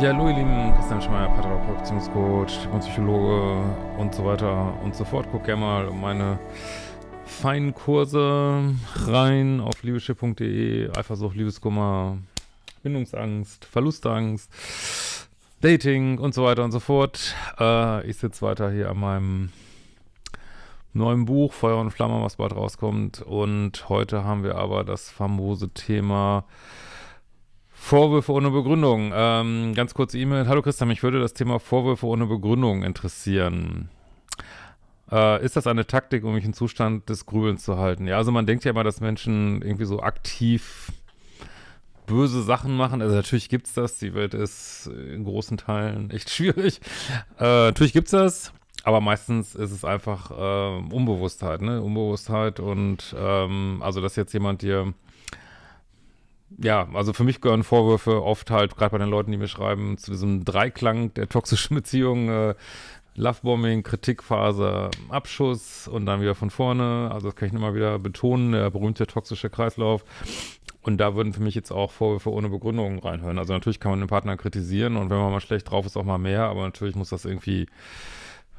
Ja, hallo ihr Lieben, Christian Schmeier, Paartherapeut, Beziehungscoach, Psychologe und so weiter und so fort. Guck gerne mal meine feinen Kurse rein auf liebeschiff.de, Eifersucht, Liebeskummer, Bindungsangst, Verlustangst, Dating und so weiter und so fort. Äh, ich sitze weiter hier an meinem neuen Buch, Feuer und Flamme, was bald rauskommt. Und heute haben wir aber das famose Thema Vorwürfe ohne Begründung. Ähm, ganz kurze E-Mail. Hallo Christian, mich würde das Thema Vorwürfe ohne Begründung interessieren. Äh, ist das eine Taktik, um mich in Zustand des Grübelns zu halten? Ja, also man denkt ja immer, dass Menschen irgendwie so aktiv böse Sachen machen. Also natürlich gibt's das. Die Welt ist in großen Teilen echt schwierig. Äh, natürlich gibt's das. Aber meistens ist es einfach äh, Unbewusstheit, ne? Unbewusstheit und ähm, also, dass jetzt jemand dir ja, also für mich gehören Vorwürfe oft halt, gerade bei den Leuten, die mir schreiben, zu diesem Dreiklang der toxischen Beziehung, äh, Lovebombing, Kritikphase, Abschuss und dann wieder von vorne. Also das kann ich immer wieder betonen, der berühmte toxische Kreislauf. Und da würden für mich jetzt auch Vorwürfe ohne Begründung reinhören. Also natürlich kann man den Partner kritisieren und wenn man mal schlecht drauf ist, auch mal mehr, aber natürlich muss das irgendwie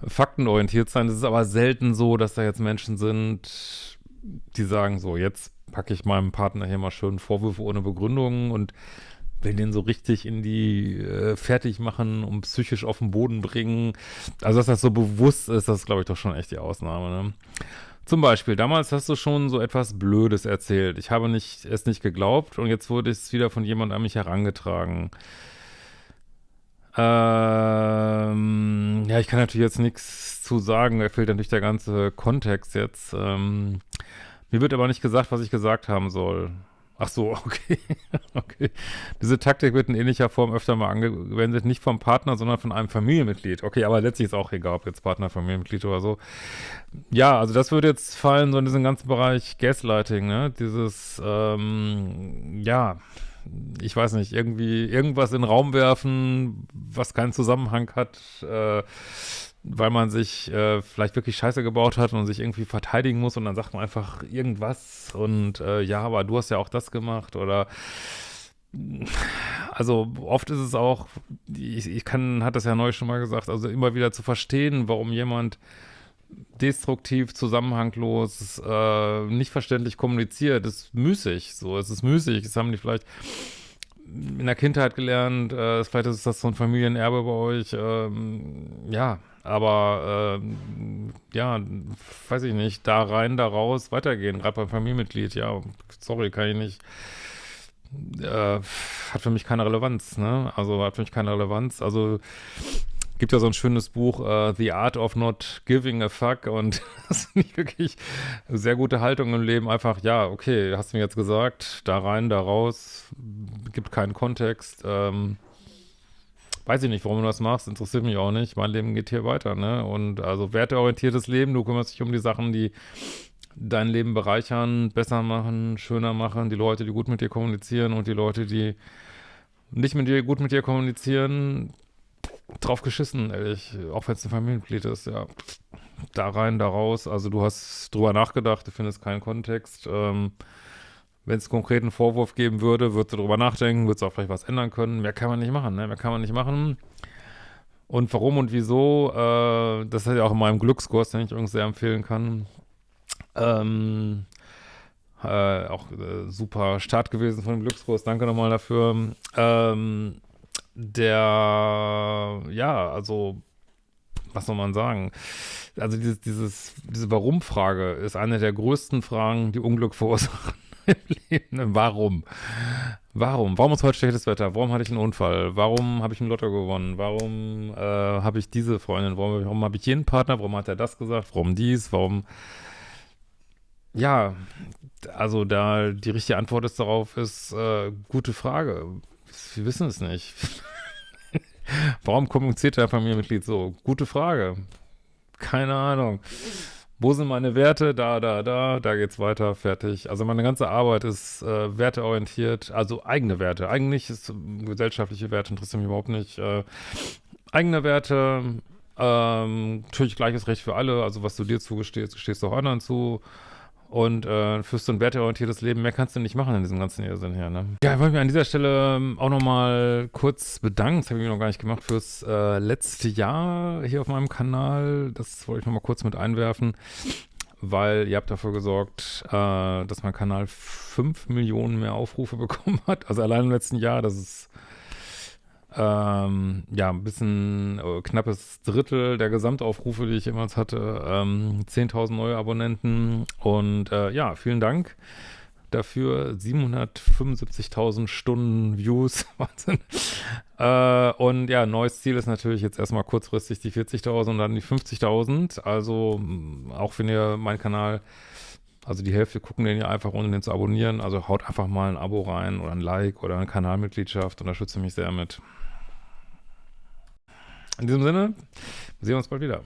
faktenorientiert sein. Es ist aber selten so, dass da jetzt Menschen sind, die sagen so, jetzt packe ich meinem Partner hier mal schön Vorwürfe ohne Begründung und will den so richtig in die äh, fertig machen und psychisch auf den Boden bringen. Also, dass das so bewusst ist, das ist, glaube ich, doch schon echt die Ausnahme, ne? Zum Beispiel, damals hast du schon so etwas Blödes erzählt. Ich habe nicht, es nicht geglaubt und jetzt wurde es wieder von jemand an mich herangetragen. Ähm, ja, ich kann natürlich jetzt nichts zu sagen, da fehlt natürlich der ganze Kontext jetzt. Ähm, mir wird aber nicht gesagt, was ich gesagt haben soll. Ach so, okay. okay. Diese Taktik wird in ähnlicher Form öfter mal angewendet, nicht vom Partner, sondern von einem Familienmitglied. Okay, aber letztlich ist auch egal, ob jetzt Partner, Familienmitglied oder so. Ja, also das würde jetzt fallen, so in diesen ganzen Bereich Gaslighting, ne? Dieses, ähm, ja, ich weiß nicht, irgendwie irgendwas in den Raum werfen, was keinen Zusammenhang hat, äh, weil man sich äh, vielleicht wirklich Scheiße gebaut hat und sich irgendwie verteidigen muss und dann sagt man einfach irgendwas und äh, ja, aber du hast ja auch das gemacht oder also oft ist es auch, ich, ich kann, hat das ja neu schon mal gesagt, also immer wieder zu verstehen, warum jemand destruktiv, zusammenhanglos, äh, nicht verständlich kommuniziert, ist müßig. So, es ist müßig. Das haben die vielleicht in der Kindheit gelernt. Äh, vielleicht ist das so ein Familienerbe bei euch. Ähm, ja, aber ähm, ja, weiß ich nicht, da rein, da raus, weitergehen, gerade beim Familienmitglied, ja, sorry, kann ich nicht, äh, hat für mich keine Relevanz, ne, also hat für mich keine Relevanz, also gibt ja so ein schönes Buch, uh, The Art of Not Giving a Fuck und das ist nicht wirklich sehr gute Haltung im Leben, einfach, ja, okay, hast du mir jetzt gesagt, da rein, da raus, gibt keinen Kontext, ähm, weiß ich nicht, warum du das machst, interessiert mich auch nicht. Mein Leben geht hier weiter, ne? Und also werteorientiertes Leben, du kümmerst dich um die Sachen, die dein Leben bereichern, besser machen, schöner machen, die Leute, die gut mit dir kommunizieren und die Leute, die nicht mit dir gut mit dir kommunizieren, drauf geschissen, ehrlich, auch wenn es ein Familienmitglied ist, ja. Da rein, da raus, also du hast drüber nachgedacht, du findest keinen Kontext, ähm, wenn es konkreten Vorwurf geben würde, würdest du darüber nachdenken, würdest du auch vielleicht was ändern können. Mehr kann man nicht machen, ne? Mehr kann man nicht machen. Und warum und wieso, äh, das ist ja auch in meinem Glückskurs, den ich übrigens sehr empfehlen kann. Ähm, äh, auch äh, super Start gewesen von dem Glückskurs, danke nochmal dafür. Ähm, der, ja, also, was soll man sagen? Also dieses, dieses, diese Warum-Frage ist eine der größten Fragen, die Unglück verursachen Leben. Warum? Warum? Warum ist heute schlechtes Wetter? Warum hatte ich einen Unfall? Warum habe ich ein Lotto gewonnen? Warum äh, habe ich diese Freundin? Warum, warum habe ich jeden Partner? Warum hat er das gesagt? Warum dies? Warum? Ja, also da die richtige Antwort ist darauf ist äh, gute Frage. Wir wissen es nicht. Warum kommuniziert der Familienmitglied so? Gute Frage. Keine Ahnung. Wo sind meine Werte? Da, da, da, da geht's weiter, fertig. Also meine ganze Arbeit ist äh, werteorientiert, also eigene Werte. Eigentlich ist äh, gesellschaftliche Werte interessieren mich überhaupt nicht. Äh, eigene Werte, ähm, natürlich gleiches Recht für alle, also was du dir zugestehst, gestehst du auch anderen zu. Und äh, fürs so ein werteorientiertes Leben, mehr kannst du nicht machen in diesem ganzen Irrsinn hier, ne? Ja, ich wollte mich an dieser Stelle ähm, auch nochmal kurz bedanken, das habe ich mir noch gar nicht gemacht, fürs äh, letzte Jahr hier auf meinem Kanal. Das wollte ich nochmal kurz mit einwerfen, weil ihr habt dafür gesorgt, äh, dass mein Kanal 5 Millionen mehr Aufrufe bekommen hat. Also allein im letzten Jahr, das ist ähm, ja, ein bisschen äh, knappes Drittel der Gesamtaufrufe, die ich jemals hatte. Ähm, 10.000 neue Abonnenten und äh, ja, vielen Dank dafür. 775.000 Stunden Views, Wahnsinn. Äh, und ja, neues Ziel ist natürlich jetzt erstmal kurzfristig die 40.000 und dann die 50.000. Also auch wenn ihr meinen Kanal also die Hälfte gucken den ja einfach, ohne den zu abonnieren. Also haut einfach mal ein Abo rein oder ein Like oder eine Kanalmitgliedschaft. Unterstütze mich sehr mit. In diesem Sinne, sehen wir uns bald wieder.